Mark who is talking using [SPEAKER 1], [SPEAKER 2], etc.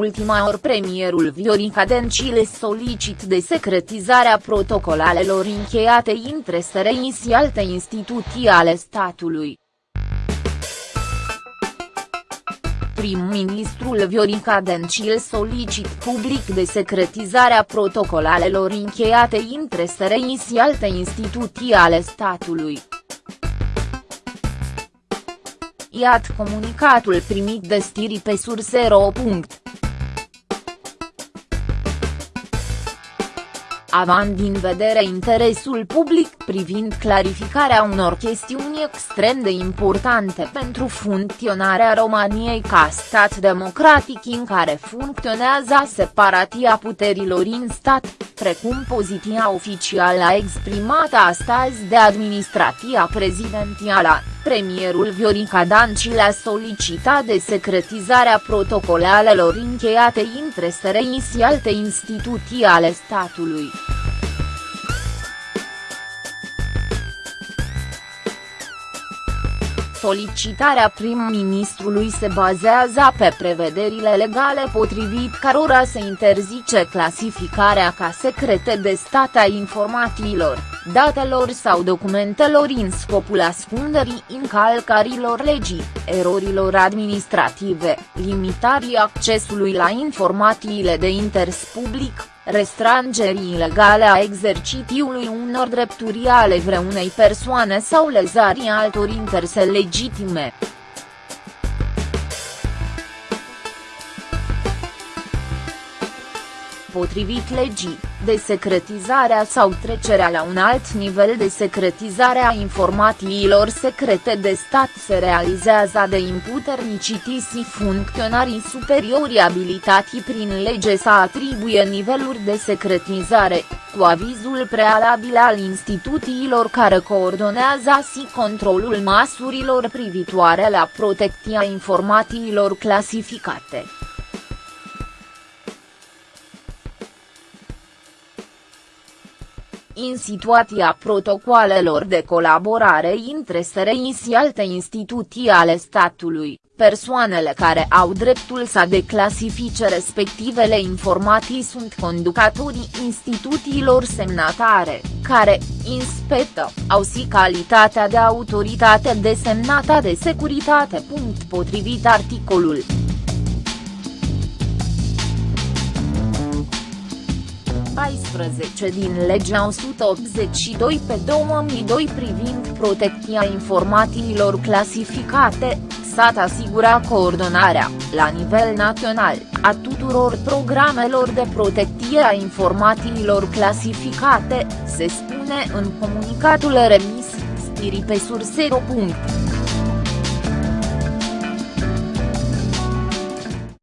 [SPEAKER 1] ultima ori premierul Viorica Dencile solicit de secretizarea protocolalelor încheiate între SRI și alte instituții ale statului. Prim-ministrul Viorica Dencil solicit public de secretizarea protocolalelor încheiate între SRI și alte instituții ale statului. Iat comunicatul primit de stiri pe surse.ro. având din vedere interesul public privind clarificarea unor chestiuni extrem de importante pentru funcționarea României ca stat democratic în care funcționează separatia puterilor în stat, precum poziția oficială exprimată astăzi de administrația prezidențială, premierul Viorica Dancil a solicitat de secretizarea protocolalelor încheiate între SRI și alte instituții ale statului. Solicitarea prim-ministrului se bazează pe prevederile legale potrivit cărora se interzice clasificarea ca secrete de stat a informațiilor, datelor sau documentelor în scopul ascunderii încalcărilor legii, erorilor administrative, limitării accesului la informațiile de interes public, restrângerii ilegale a exercitiului unor drepturi ale vreunei persoane sau lezarii altor interese legitime. Potrivit legii, desecretizarea sau trecerea la un alt nivel de secretizare a informațiilor secrete de stat se realizează de imputernicitii și funcționarii superiori abilitați prin lege să atribuie niveluri de secretizare, cu avizul prealabil al instituțiilor care coordonează și controlul măsurilor privitoare la protecția informațiilor clasificate. În situația protocoalelor de colaborare între SRI și alte instituții ale statului, persoanele care au dreptul să declasifice respectivele informații sunt conducătorii instituțiilor semnatare, care, inspetă, au și calitatea de autoritate desemnată de securitate. Potrivit articolul 14 din legea 182 pe 2002 privind protecția informațiilor clasificate, s-a asigura coordonarea, la nivel național, a tuturor programelor de protecție a informațiilor clasificate, se spune în comunicatul remis, stiri pe surse.